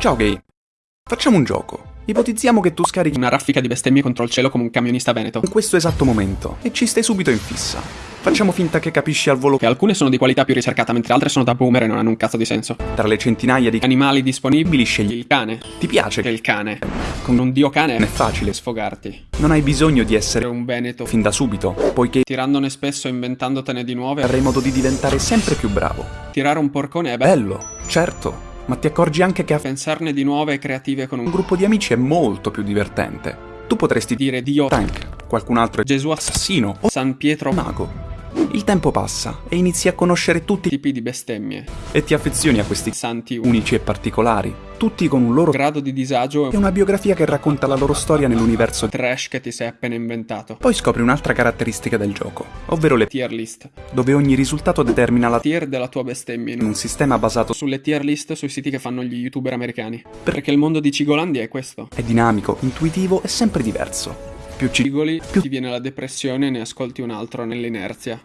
Ciao gay. Facciamo un gioco. Ipotizziamo che tu scarichi Una raffica di bestemmie contro il cielo come un camionista veneto. in questo esatto momento e ci stai subito in fissa. Facciamo finta che capisci al volo Che alcune sono di qualità più ricercata, mentre altre sono da boomer e non hanno un cazzo di senso. tra le centinaia di Animali disponibili, scegli. il cane. Ti piace Che il cane. Con un dio cane non è facile. sfogarti. Non hai bisogno di essere un veneto. fin da subito, poiché Tirandone spesso e inventandotene di nuove. avrai modo di diventare sempre più bravo. Tirare un porcone è. Bello, certo, ma ti accorgi anche che a Pensarne di nuove e creative con un gruppo di amici è molto più divertente. Tu potresti dire dire Dio, Tank, qualcun altro è Gesù, assassino o San Pietro, mago. Il tempo passa e inizi a conoscere tutti tipi di bestemmie. e ti affezioni a questi Santi, un unici e particolari, tutti con un loro grado di disagio e un una biografia che racconta la loro storia nell'universo. trash che ti sei appena inventato. Poi scopri un'altra caratteristica del gioco, ovvero le Tier list. dove ogni risultato determina la Tier della tua bestemmia. in un sistema basato su Sulle tier list sui siti che fanno gli youtuber americani. Perché il mondo di Cigolandia è questo. è dinamico, intuitivo e sempre diverso. Più ci Cigoli, ti viene la depressione e ne ascolti un altro nell'inerzia.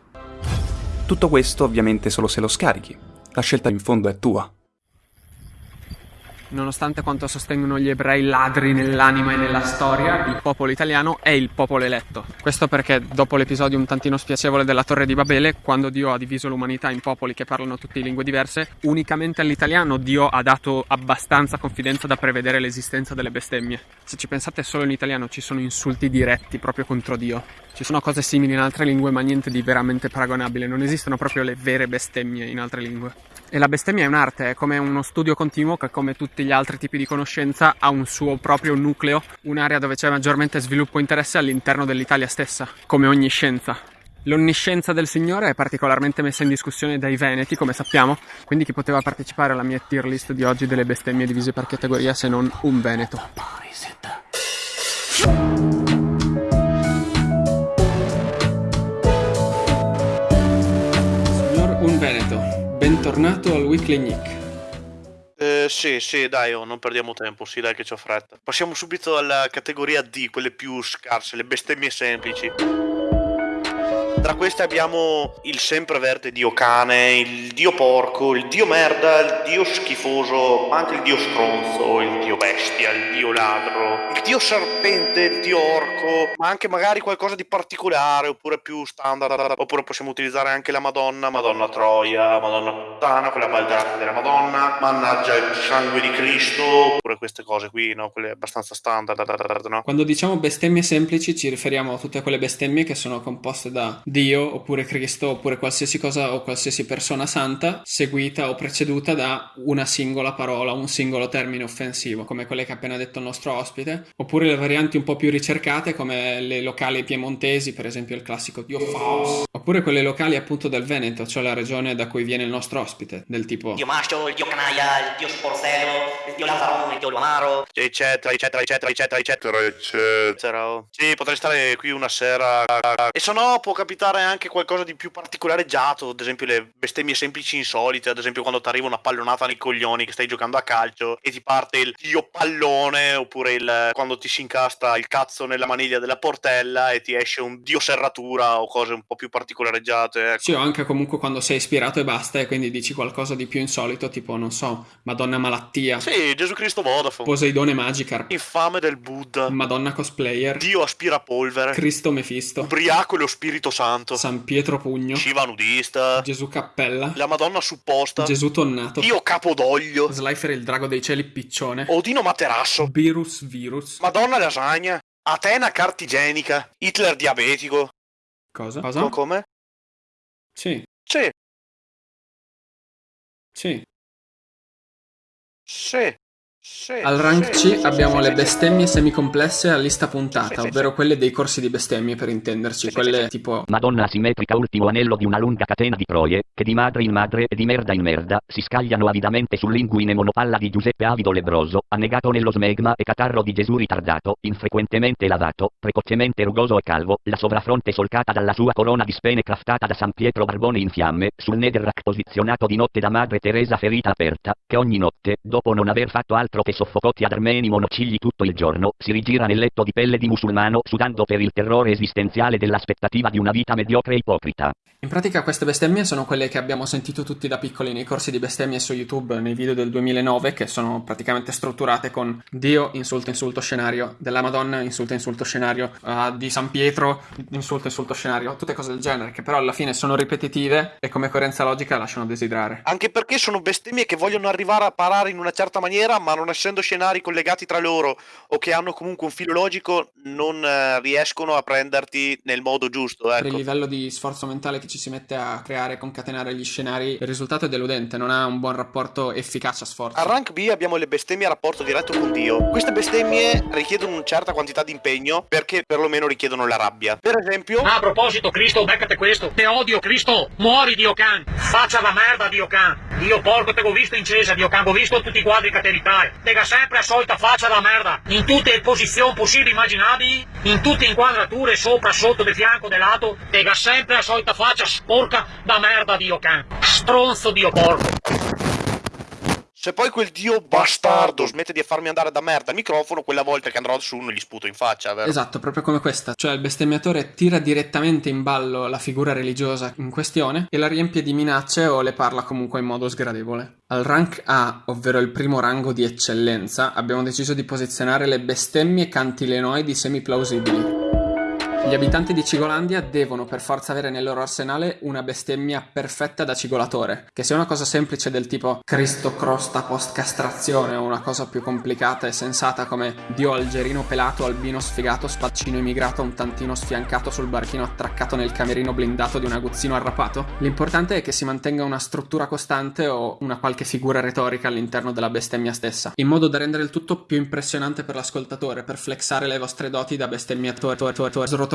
Tutto questo ovviamente solo se lo scarichi. La scelta in fondo è tua. Nonostante quanto sostengono gli ebrei ladri nell'anima e nella storia, il popolo italiano è il popolo eletto. Questo perché dopo l'episodio un tantino spiacevole della Torre di Babele, quando Dio ha diviso l'umanità in popoli che parlano tutte lingue diverse, unicamente all'italiano Dio ha dato abbastanza confidenza da prevedere l'esistenza delle bestemmie. Se ci pensate solo in italiano ci sono insulti diretti proprio contro Dio. Ci sono cose simili in altre lingue ma niente di veramente paragonabile, non esistono proprio le vere bestemmie in altre lingue. E la bestemmia è un'arte, è come uno studio continuo che come tutti gli altri tipi di conoscenza ha un suo proprio nucleo, un'area dove c'è maggiormente sviluppo interesse all'interno dell'Italia stessa, come ogni scienza. L'onniscienza del Signore è particolarmente messa in discussione dai Veneti, come sappiamo, quindi chi poteva partecipare alla mia tier list di oggi delle bestemmie divise per categoria se non un Veneto. Signor Un Veneto, bentornato al Weekly Nick. Sì, sì, dai, oh, non perdiamo tempo, sì, dai che c'ho fretta. Passiamo subito alla categoria D, quelle più scarse, le bestemmie semplici. Tra queste abbiamo il sempreverde dio cane, il dio porco, il dio merda, il dio schifoso, ma anche il dio stronzo, il dio bestia, il dio ladro, il dio serpente, il dio orco, ma anche magari qualcosa di particolare oppure più standard. Oppure possiamo utilizzare anche la Madonna, Madonna Troia, Madonna Puttana, quella baldata della Madonna, mannaggia il sangue di Cristo, oppure queste cose qui, no? Quelle abbastanza standard, no? Quando diciamo bestemmie semplici ci riferiamo a tutte quelle bestemmie che sono composte da Dio oppure Cristo oppure qualsiasi cosa o qualsiasi persona santa seguita o preceduta da una singola parola, un singolo termine offensivo, come quelle che ha appena detto il nostro ospite, oppure le varianti un po' più ricercate come le locali piemontesi, per esempio il classico Dio Faust, oppure quelle locali appunto del Veneto, cioè la regione da cui viene il nostro ospite, del tipo Dio macho, il dio canaglia, il dio sporsello, il dio lazzarone, il dio luamaro. eccetera, eccetera, eccetera, eccetera, eccetera, eccetera. Sì, potrei stare qui una sera. E se no, può capitare anche qualcosa di più particolareggiato, ad esempio le bestemmie semplici insolite, ad esempio quando ti arriva una pallonata nei coglioni che stai giocando a calcio e ti parte il dio pallone, oppure il, quando ti si incastra il cazzo nella maniglia della portella e ti esce un dio serratura o cose un po' più particolareggiate. Ecco. Sì, o anche comunque quando sei ispirato e basta e quindi dici qualcosa di più insolito, tipo, non so, Madonna Malattia, Sì, Gesù Cristo Vodafone. Poseidone Magikarp, Infame del Buddha. Madonna Cosplayer, Dio aspirapolvere. Cristo Mefisto, Ubriaco e lo Spirito Santo. San Pietro Pugno, Shiva nudista. Gesù Cappella, La Madonna supposta. Gesù Tonnato, Dio Capodoglio. Slifer il drago dei cieli piccione, Odino Materasso. Virus Virus, Madonna lasagna. Atena cartigenica. Hitler diabetico. cosa? Co- Cosa? come? Sì, Sì, sì. sì, sì. Al rank C abbiamo le bestemmie semicomplesse a lista puntata, ovvero quelle dei corsi di bestemmie per intenderci, quelle tipo Madonna asimmetrica ultimo anello di una lunga catena di troie, che di madre in madre e di merda in merda, si scagliano avidamente sull'inguine monopalla di Giuseppe Avido Lebroso, annegato nello smegma e catarro di Gesù ritardato, infrequentemente lavato, precocemente rugoso e calvo, la sovrafronte solcata dalla sua corona di spene craftata da San Pietro Barbone in fiamme, sul netherrack posizionato di notte da madre Teresa ferita aperta, che ogni notte, dopo non aver fatto altro soffocotti ad armeni monocigli tutto il giorno, si rigira nel letto di pelle di musulmano sudando per il terrore esistenziale dell'aspettativa di una vita mediocre e ipocrita. In pratica queste bestemmie sono quelle che abbiamo sentito tutti da piccoli nei corsi di bestemmie su YouTube nei video del 2009 che sono praticamente strutturate con Dio, insulto, insulto, scenario, della Madonna, insulto, insulto, scenario, uh, di San Pietro, insulto, insulto, scenario, tutte cose del genere che però alla fine sono ripetitive e come coerenza logica lasciano desiderare. Anche perché sono bestemmie che vogliono arrivare a parare in una certa maniera ma non essendo scenari collegati tra loro o che hanno comunque un filo logico non eh, riescono a prenderti nel modo giusto. Ecco. Per il livello di sforzo mentale che ci si mette a creare e concatenare gli scenari, il risultato è deludente, non ha un buon rapporto efficacia-sforzo. A rank B abbiamo le bestemmie a rapporto diretto con Dio. Queste bestemmie richiedono una certa quantità di impegno perché perlomeno richiedono la rabbia. Per esempio... Ah, a proposito, Cristo, beccate questo. Te odio, Cristo. Muori, Dio can. Faccia la merda, Dio can. Io porco te ho visto in cesa, Dio can. Ho visto tutti i quadri che te ritai. Tega sempre solita faccia la merda. In tutte le posizioni possibili e immaginabili, in tutte le inquadrature, sopra, sotto, di fianco, di lato. Tega sempre solita faccia sporca da merda, Dio can. Stronzo, Dio porco. Se poi quel dio bastardo smette di farmi andare da merda al microfono, quella volta che andrò su non gli sputo in faccia, vero? Esatto, proprio come questa. Cioè il bestemmiatore tira direttamente in ballo la figura religiosa in questione e la riempie di minacce o le parla comunque in modo sgradevole. Al rank A, ovvero il primo rango di eccellenza, abbiamo deciso di posizionare le bestemmie cantilenoidi semi-plausibili. Gli abitanti di Cigolandia devono per forza avere nel loro arsenale una bestemmia perfetta da cigolatore, che sia una cosa semplice del tipo Cristo crosta post castrazione o una cosa più complicata e sensata come Dio algerino pelato, albino sfigato, spaccino immigrato un tantino sfiancato sul barchino attraccato nel camerino blindato di un aguzzino arrapato. L'importante è che si mantenga una struttura costante o una qualche figura retorica all'interno della bestemmia stessa, in modo da rendere il tutto più impressionante per l'ascoltatore, per flexare le vostre doti da bestemmiatore,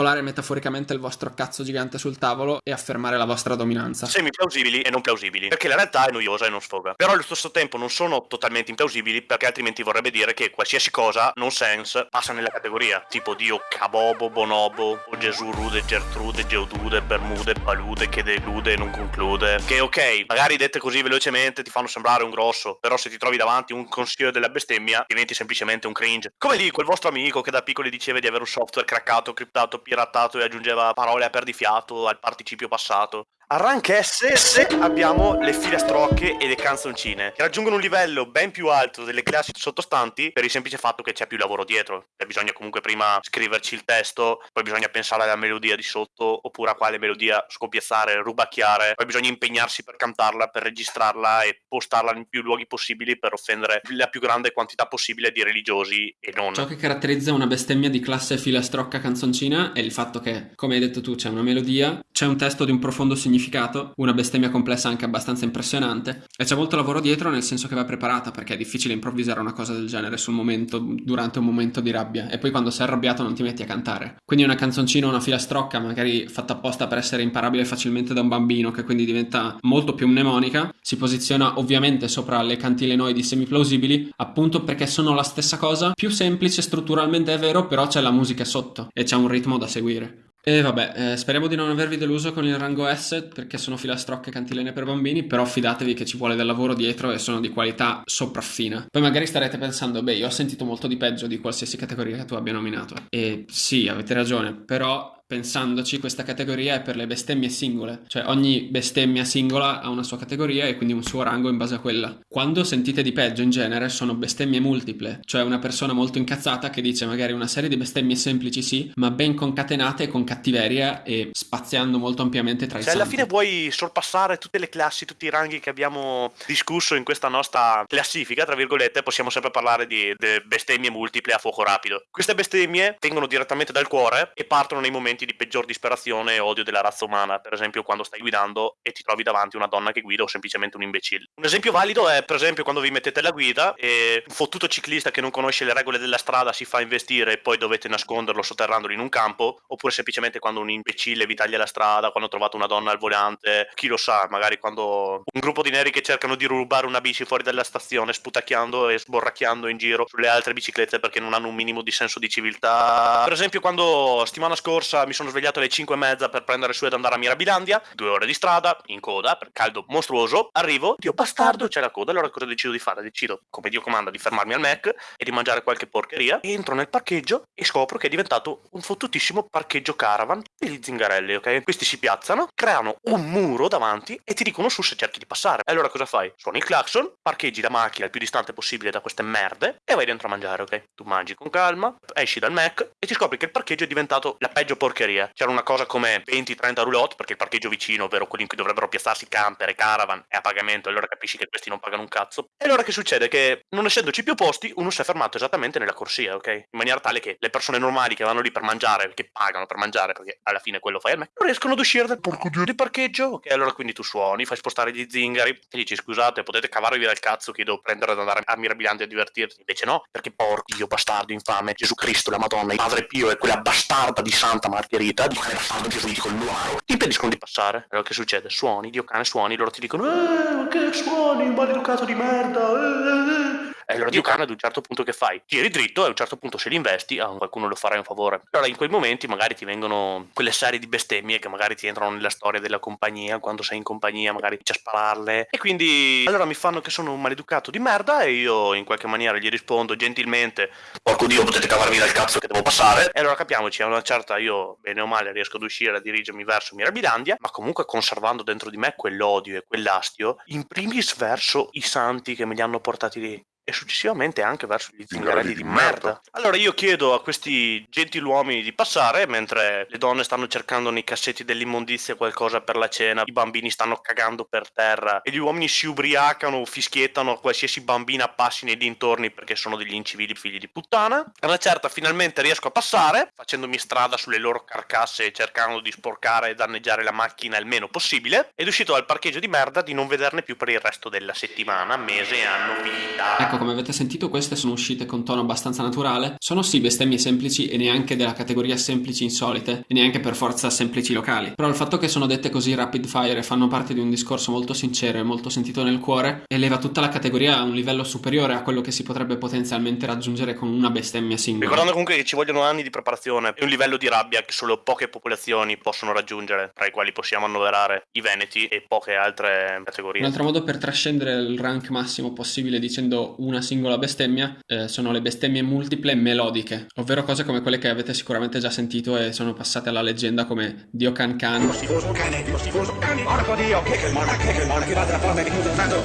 srotolare metaforicamente il vostro cazzo gigante sul tavolo e affermare la vostra dominanza. Semi plausibili e non plausibili, perché la realtà è noiosa e non sfoga. Però allo stesso tempo non sono totalmente implausibili, perché altrimenti vorrebbe dire che qualsiasi cosa, non sense, passa nella categoria. Tipo Dio Cabobo, Bonobo, o Gesù Rude, Gertrude, Geodude, Bermude, Palude, che delude e non conclude. Che ok, magari dette così velocemente ti fanno sembrare un grosso, però se ti trovi davanti un consiglio della bestemmia, diventi semplicemente un cringe. Come lì quel vostro amico che da piccoli diceva di avere un software craccato, criptato, piratato e aggiungeva parole a perdifiato al participio passato. Rank S, abbiamo le filastrocche e le canzoncine, che raggiungono un livello ben più alto delle classi sottostanti per il semplice fatto che c'è più lavoro dietro. Cioè, bisogna comunque prima scriverci il testo, poi bisogna pensare alla melodia di sotto, oppure a quale melodia scopiazzare, rubacchiare, poi bisogna impegnarsi per cantarla, per registrarla e postarla in più luoghi possibili per offendere la più grande quantità possibile di religiosi e non. Ciò che caratterizza una bestemmia di classe filastrocca canzoncina è il fatto che, come hai detto tu, c'è una melodia, c'è un testo di un profondo significato significato, una bestemmia complessa anche abbastanza impressionante e c'è molto lavoro dietro nel senso che va preparata perché è difficile improvvisare una cosa del genere sul momento, durante un momento di rabbia e poi quando sei arrabbiato non ti metti a cantare. Quindi una canzoncina, una filastrocca magari fatta apposta per essere imparabile facilmente da un bambino che quindi diventa molto più mnemonica, si posiziona ovviamente sopra le cantilenoidi semiplausibili appunto perché sono la stessa cosa, più semplice strutturalmente è vero però c'è la musica sotto e c'è un ritmo da seguire. E vabbè, eh, speriamo di non avervi deluso con il rango S perché sono filastrocche cantilene per bambini, però fidatevi che ci vuole del lavoro dietro e sono di qualità sopraffina. Poi magari starete pensando, beh, io ho sentito molto di peggio di qualsiasi categoria che tu abbia nominato. E sì, avete ragione, però pensandoci, questa categoria è per le bestemmie singole, cioè ogni bestemmia singola ha una sua categoria e quindi un suo rango in base a quella. Quando sentite di peggio in genere sono bestemmie multiple, cioè una persona molto incazzata che dice magari una serie di bestemmie semplici sì, ma ben concatenate con cattiveria e spaziando molto ampiamente tra i Se santi. alla fine vuoi sorpassare tutte le classi, tutti i ranghi che abbiamo discusso in questa nostra classifica, tra virgolette, possiamo sempre parlare di bestemmie multiple a fuoco rapido. Queste bestemmie vengono direttamente dal cuore e partono nei momenti di peggior disperazione e odio della razza umana, per esempio quando stai guidando e ti trovi davanti una donna che guida o semplicemente un imbecille. Un esempio valido è per esempio quando vi mettete alla guida e un fottuto ciclista che non conosce le regole della strada si fa investire e poi dovete nasconderlo sotterrandolo in un campo, oppure semplicemente quando un imbecille vi taglia la strada, quando trovate una donna al volante, chi lo sa, magari quando un gruppo di neri che cercano di rubare una bici fuori dalla stazione sputacchiando e sborracchiando in giro sulle altre biciclette perché non hanno un minimo di senso di civiltà. Per esempio quando settimana scorsa mi sono svegliato alle 5 e mezza per prendere su ed andare a Mirabilandia, due ore di strada, in coda, per caldo mostruoso, arrivo, Dio bastardo, c'è la coda, allora cosa decido di fare? Decido, come Dio comanda, di fermarmi al Mac e di mangiare qualche porcheria, entro nel parcheggio e scopro che è diventato un fottutissimo parcheggio caravan degli zingarelli, ok? Questi si piazzano, creano un muro davanti e ti dicono su se cerchi di passare. E allora cosa fai? Suoni il clacson, parcheggi la macchina il più distante possibile da queste merde e vai dentro a mangiare, ok? Tu mangi con calma, esci dal Mac e ti scopri che il parcheggio è diventato la peggio porcheria. C'era una cosa come 20-30 roulotte perché il parcheggio vicino, ovvero quello in cui dovrebbero piazzarsi camper e caravan, è a pagamento, allora capisci che questi non pagano un cazzo. E allora che succede? Che non essendoci più posti, uno si è fermato esattamente nella corsia, ok? In maniera tale che le persone normali che vanno lì per mangiare, che pagano per mangiare, perché alla fine quello fai al Mac, non riescono ad uscire dal parcheggio di parcheggio, ok? Allora quindi tu suoni, fai spostare gli zingari e dici scusate, potete cavarvi dal cazzo che devo prendere ad andare a Mirabilandia a divertirti. Invece no, perché porco Dio bastardo infame, Gesù Cristo, la Madonna, il Padre Pio e quella bastarda di Santa Margherita, di quella bastardo Gesù di Colluaro, ti impediscono di passare. Allora che succede? Suoni, Dio cane, suoni, loro ti dicono Eh, che suoni, maleducato di merda, eh, eh. E allora Dio cane ad un certo punto che fai? Tiri dritto e a un certo punto se li investi, a qualcuno lo farai un favore. Allora in quei momenti magari ti vengono quelle serie di bestemmie che magari ti entrano nella storia della compagnia, quando sei in compagnia magari inizi a spararle. E quindi allora mi fanno che sono un maleducato di merda e io in qualche maniera gli rispondo gentilmente, porco Dio potete cavarvi dal cazzo che devo passare. E allora capiamoci, a una certa io bene o male riesco ad uscire a dirigermi verso Mirabilandia, ma comunque conservando dentro di me quell'odio e quell'astio, in primis verso i santi che me li hanno portati lì e successivamente anche verso gli zingarelli di merda. Allora io chiedo a questi gentiluomini di passare mentre le donne stanno cercando nei cassetti dell'immondizia qualcosa per la cena, i bambini stanno cagando per terra e gli uomini si ubriacano, fischiettano a qualsiasi bambina passi nei dintorni perché sono degli incivili figli di puttana. A una certa finalmente riesco a passare facendomi strada sulle loro carcasse e cercando di sporcare e danneggiare la macchina il meno possibile ed uscito dal parcheggio di merda di non vederne più per il resto della settimana, mese, anno, vita. Ecco, come avete sentito, queste sono uscite con tono abbastanza naturale. Sono sì bestemmie semplici e neanche della categoria semplici insolite, e neanche per forza semplici locali. Però il fatto che sono dette così rapid fire e fanno parte di un discorso molto sincero e molto sentito nel cuore, eleva tutta la categoria a un livello superiore a quello che si potrebbe potenzialmente raggiungere con una bestemmia singola. Ricordando comunque che ci vogliono anni di preparazione e un livello di rabbia che solo poche popolazioni possono raggiungere, tra i quali possiamo annoverare i Veneti e poche altre categorie. Un altro modo per trascendere il rank massimo possibile dicendo una singola bestemmia eh, sono le bestemmie multiple melodiche, ovvero cose come quelle che avete sicuramente già sentito e sono passate alla leggenda come Dio Can Can,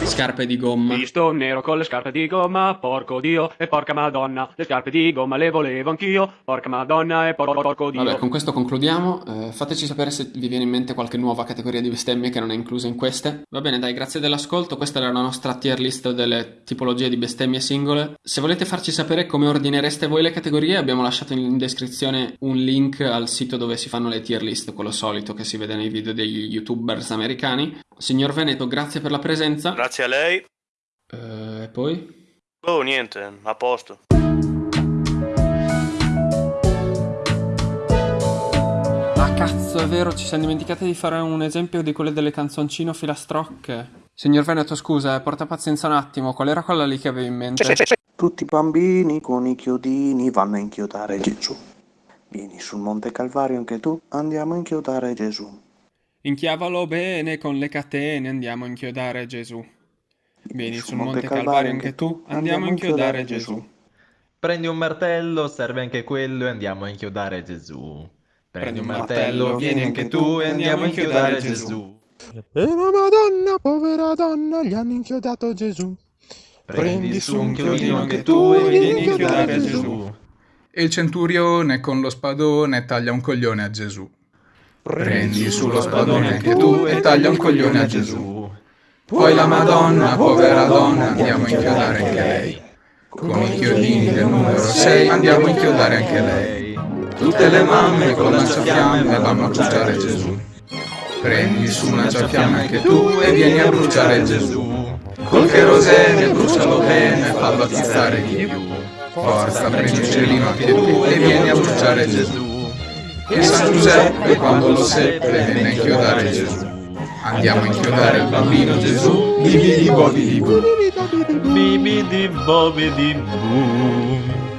scarpe di gomma, Visto nero con le scarpe di gomma, porco dio e porca madonna. Le scarpe di gomma le volevo anch'io, porca madonna e por- por- porco dio. Vabbè, con questo concludiamo. Eh, fateci sapere se vi viene in mente qualche nuova categoria di bestemmie che non è inclusa in queste. Va bene, dai, grazie dell'ascolto. Questa era la nostra tier list delle tipologie di bestemmie singole. Se volete farci sapere come ordinereste voi le categorie, abbiamo lasciato in descrizione un link al sito dove si fanno le tier list, quello solito che si vede nei video degli youtubers americani. Signor Veneto, grazie per la presenza. Grazie a lei. Eh, E poi? Oh, niente, a posto. Ah cazzo, è vero, ci siamo dimenticati di fare un esempio di quelle delle canzoncino filastrocche. Signor Veneto, scusa, eh, porta pazienza un attimo, qual era quella lì che avevi in mente? Tutti i bambini con i chiodini vanno a inchiodare Gesù. Vieni sul Monte Calvario anche tu, andiamo a inchiodare Gesù. Inchiavalo bene con le catene, andiamo a inchiodare Gesù. Vieni sul Monte Calvario anche tu, andiamo a inchiodare Gesù. Prendi un martello, serve anche quello e andiamo a inchiodare Gesù. Prendi un martello, vieni anche tu e andiamo a inchiodare Gesù. E la Madonna, povera donna, gli hanno inchiodato Gesù. Prendi su un chiodino anche tu e vieni a inchiodare Gesù. E il centurione con lo spadone taglia un coglione a Gesù. Prendi su lo spadone anche tu e taglia un coglione a Gesù. Poi la Madonna, povera donna, andiamo a inchiodare anche lei. Con i chiodini del numero 6 andiamo a inchiodare anche lei. Tutte le mamme con lanciafiamme vanno a bruciare Gesù. Prendi su un lanciafiamme anche tu e vieni a bruciare Gesù. Col cherosene brucialo bene, fallo attizzare di più. Forza, prendi un cielino anche tu e vieni a bruciare Gesù. E San Giuseppe quando lo seppe venne a inchiodare Gesù. Andiamo a inchiodare il bambino Gesù, bibidi bobidi boo. Bibidi bobidi boo.